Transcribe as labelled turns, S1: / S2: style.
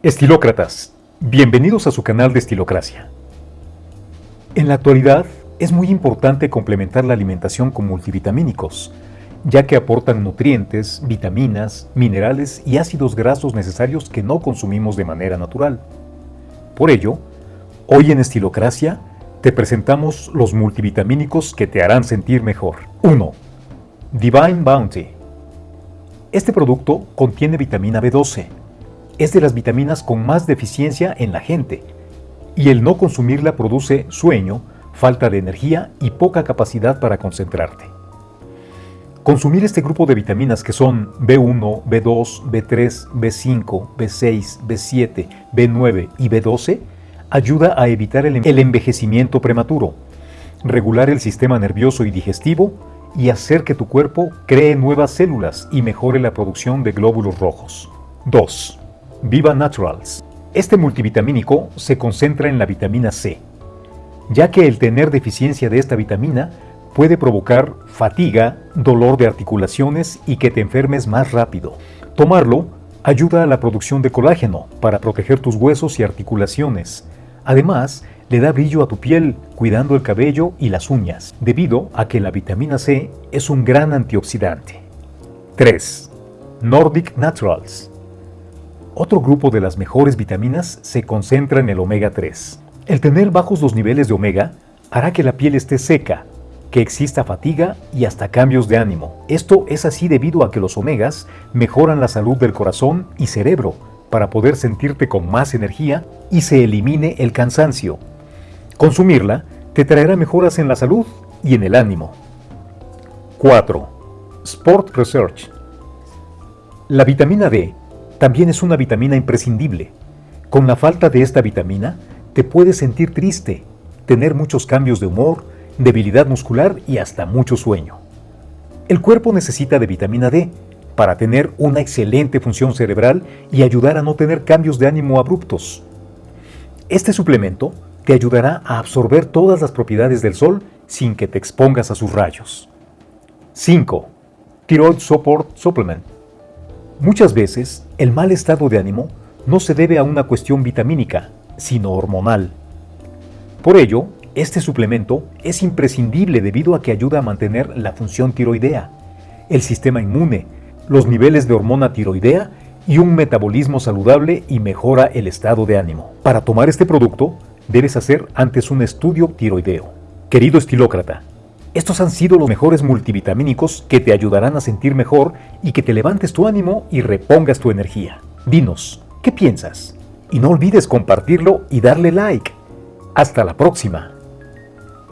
S1: Estilócratas, bienvenidos a su canal de Estilocracia. En la actualidad, es muy importante complementar la alimentación con multivitamínicos, ya que aportan nutrientes, vitaminas, minerales y ácidos grasos necesarios que no consumimos de manera natural. Por ello, hoy en Estilocracia te presentamos los multivitamínicos que te harán sentir mejor. 1. Divine Bounty. Este producto contiene vitamina B12. Es de las vitaminas con más deficiencia en la gente, y el no consumirla produce sueño, falta de energía y poca capacidad para concentrarte. Consumir este grupo de vitaminas que son B1, B2, B3, B5, B6, B7, B9 y B12 ayuda a evitar el envejecimiento prematuro, regular el sistema nervioso y digestivo y hacer que tu cuerpo cree nuevas células y mejore la producción de glóbulos rojos. 2. Viva Naturals. Este multivitamínico se concentra en la vitamina C, ya que el tener deficiencia de esta vitamina puede provocar fatiga, dolor de articulaciones y que te enfermes más rápido. Tomarlo ayuda a la producción de colágeno para proteger tus huesos y articulaciones. Además, le da brillo a tu piel, cuidando el cabello y las uñas, debido a que la vitamina C es un gran antioxidante. 3. Nordic Naturals. Otro grupo de las mejores vitaminas se concentra en el omega 3. El tener bajos los niveles de omega hará que la piel esté seca, que exista fatiga y hasta cambios de ánimo. Esto es así debido a que los omegas mejoran la salud del corazón y cerebro para poder sentirte con más energía y se elimine el cansancio. Consumirla te traerá mejoras en la salud y en el ánimo. 4. Sport Research. La vitamina D también es una vitamina imprescindible. Con la falta de esta vitamina, te puedes sentir triste, tener muchos cambios de humor, debilidad muscular y hasta mucho sueño. El cuerpo necesita de vitamina D para tener una excelente función cerebral y ayudar a no tener cambios de ánimo abruptos. Este suplemento te ayudará a absorber todas las propiedades del sol sin que te expongas a sus rayos. 5. Thyroid Support Supplement. Muchas veces, el mal estado de ánimo no se debe a una cuestión vitamínica, sino hormonal. Por ello, este suplemento es imprescindible debido a que ayuda a mantener la función tiroidea, el sistema inmune, los niveles de hormona tiroidea y un metabolismo saludable y mejora el estado de ánimo. Para tomar este producto, debes hacer antes un estudio tiroideo. Querido estilócrata, estos han sido los mejores multivitamínicos que te ayudarán a sentir mejor y que te levantes tu ánimo y repongas tu energía. Dinos, ¿qué piensas? Y no olvides compartirlo y darle like. Hasta la próxima.